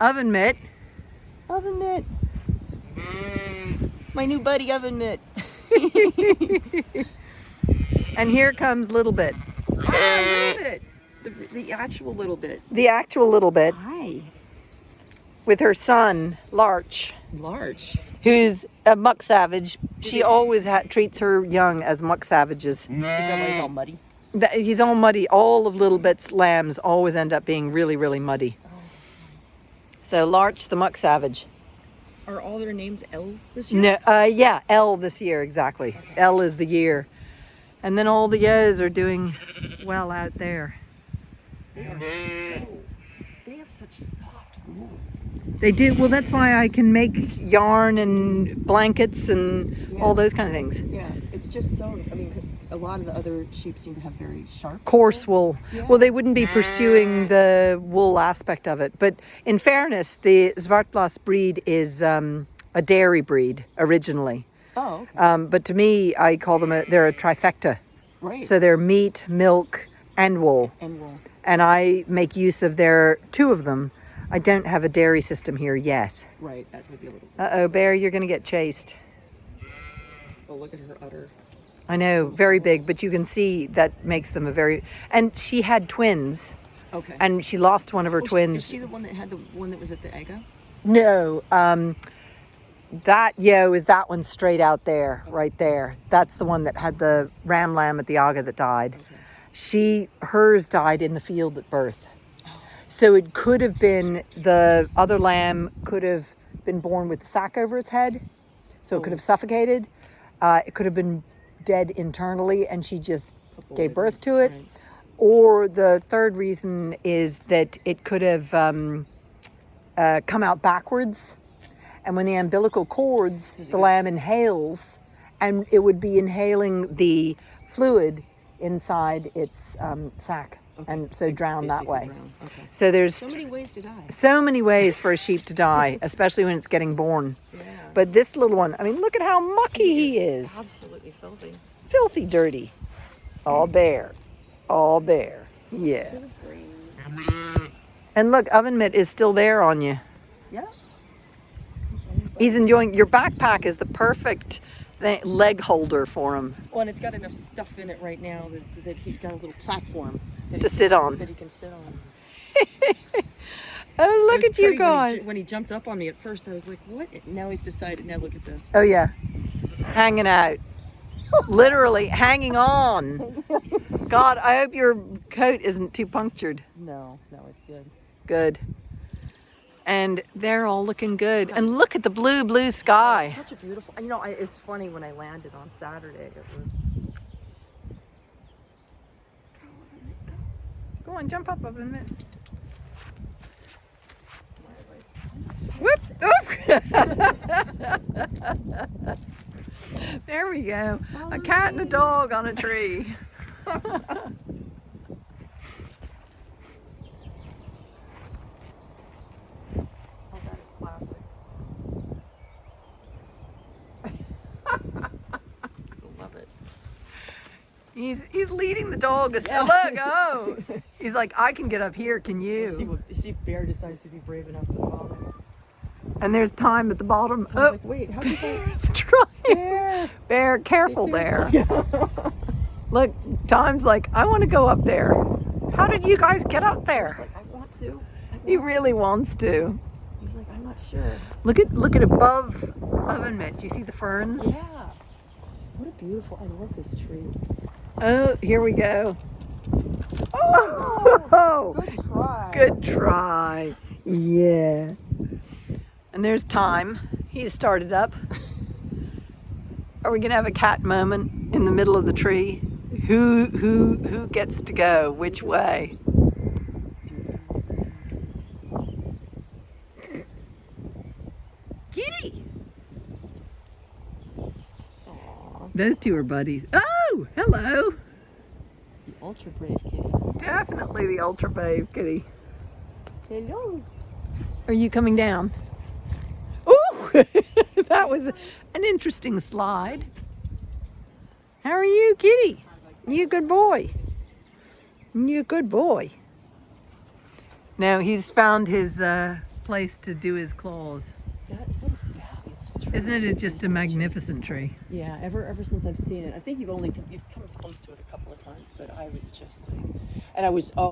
Oven Mitt. Oven Mitt. My new buddy Oven Mitt. and here comes Little Bit. Ah, little bit. The, the actual little bit. The actual Little Bit Hi. with her son, Larch, Larch. who's a muck savage. She always ha treats her young as muck savages. He's always all muddy. That- He's all muddy. All of Little Bit's lambs always end up being really, really muddy. So Larch the muck savage. Are all their names L's this year? No, uh, yeah, L this year, exactly. L is the year. And then all the yos are doing well out there. They are so. They have such soft wool. They do, well, that's why I can make yarn and blankets and all those kind of things. Yeah, it's just so. I mean, a lot of the other sheep seem to have very sharp. Coarse wool. Yeah. Well, they wouldn't be pursuing the wool aspect of it. But in fairness, the Zwartbles breed is um, a dairy breed originally. Oh, okay. Um, but to me, I call them a, they're a trifecta. right. So they're meat, milk, and wool. and wool. And I make use of their two of them. I don't have a dairy system here yet. Right. That would be a little. Uh-oh, Bear, you're going to get chased. Oh, look at her udder. I know, very big, but you can see that makes them a very... And she had twins, Okay. and she lost one of her Oh, twins. Is she the one that had the one that was at the Aga? No, um, that yo is that one straight out there, right there. That's the one that had the ram lamb at the Aga that died. She, hers died in the field at birth. So it could have been the other lamb could have been born with the sack over its head, so it could have suffocated. Uh, it could have been dead internally, and she just gave birth to it. Right. Or the third reason is that it could have um, uh, come out backwards. And when the umbilical cords, the lamb inhales, and it would be inhaling the fluid inside its um, sac, and so drown that way. drown. Okay. So there's So many ways to die. so many ways for a sheep to die, especially when it's getting born. Yeah. But this little one, I mean, look at how mucky he is. Absolutely filthy. Filthy dirty. All bare. All bare. Yeah. So. And look, oven mitt is still there on you. Yeah. He's enjoying your backpack is the perfect thing, leg holder for him Well, and it's got enough stuff in it right now that, that he's got a little platform that to sit on. that he can sit on. Oh, look at you pretty when he guys. When he, jumped up on me at first, I was like, "What?" Now he's decided. Now look at this. Oh yeah, hanging out, literally hanging on. God, I hope your coat isn't too punctured. No, no, it's good. Good. And they're all looking good. And look at the blue, blue sky. Oh, such a beautiful. You know, I, it's funny when I landed on Saturday. It was. Go on, jump up a minute. Whoop! Oop. there we go. A cat and a dog on a tree. That is classic. He's he's leading the dog. Yeah. Look, oh, he's like, I can get up here. Can See you? what see if Bear decides to be brave enough to follow. And there's time at the bottom. I was Oh, like, wait, how did I? it's trying. Bear, Bear, be careful there. Look, Tom's like, I want to go up there. How did you guys get up He's there? like, I want to. I He want to." really wants to. He's like, I'm not sure. Look at look at above oven mitt. Do you see the ferns? Yeah. What a beautiful. I love this tree. Oh, here we go. Oh, Good try. good try. Yeah. And there's time. He started up. Are we gonna have a cat moment in the middle of the tree? Who who who gets to go? Which way? Kitty. Those two are buddies. Oh, hello. The ultra brave kitty. Definitely the ultra brave kitty. Hello. Are you coming down? Ooh, that was an interesting slide. How are you, kitty? You a good boy? You a good boy? Now he's found his uh, place to do his claws. That what a fabulous tree. Isn't it just a magnificent tree? Yeah, ever ever since I've seen it, I think you've only you've come close to it a couple of times, but I was just like, and I was oh.